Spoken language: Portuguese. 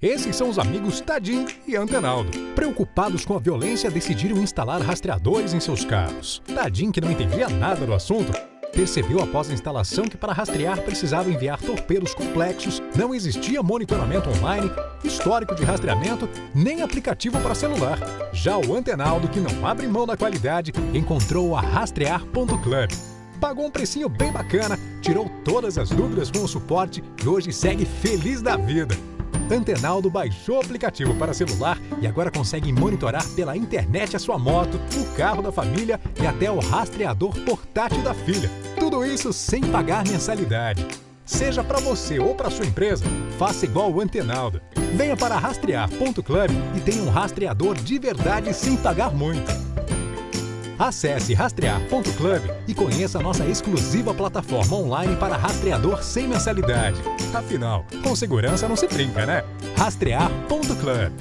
Esses são os amigos Tadim e Antenaldo. Preocupados com a violência, decidiram instalar rastreadores em seus carros. Tadim, que não entendia nada do assunto, percebeu após a instalação que para rastrear precisava enviar torpedos complexos, não existia monitoramento online, histórico de rastreamento, nem aplicativo para celular. Já o Antenaldo, que não abre mão da qualidade, encontrou a Rastrear.club. Pagou um precinho bem bacana, tirou todas as dúvidas com o suporte e hoje segue feliz da vida. Antenaldo baixou o aplicativo para celular e agora consegue monitorar pela internet a sua moto, o carro da família e até o rastreador portátil da filha. Tudo isso sem pagar mensalidade. Seja para você ou para sua empresa, faça igual o Antenaldo. Venha para rastrear.club e tenha um rastreador de verdade sem pagar muito. Acesse rastrear.club e conheça nossa exclusiva plataforma online para rastreador sem mensalidade. Afinal, com segurança não se brinca, né? Rastrear.club